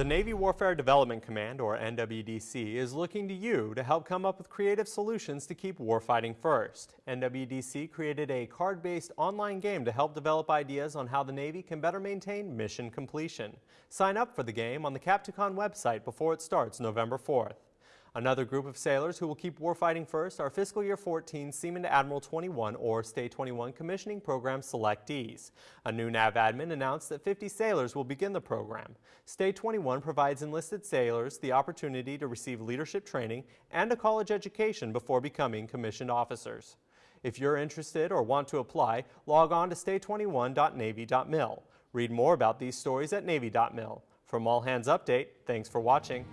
The Navy Warfare Development Command, or NWDC, is looking to you to help come up with creative solutions to keep warfighting first. NWDC created a card-based online game to help develop ideas on how the Navy can better maintain mission completion. Sign up for the game on the Capticon website before it starts November 4th. Another group of sailors who will keep warfighting first are Fiscal Year 14 Seaman to Admiral 21 or STA 21 Commissioning Program selectees. A new NAVADMIN announced that 50 sailors will begin the program. STA 21 provides enlisted sailors the opportunity to receive leadership training and a college education before becoming commissioned officers. If you're interested or want to apply, log on to sta21.navy.mil. Read more about these stories at navy.mil. From All Hands Update, thanks for watching.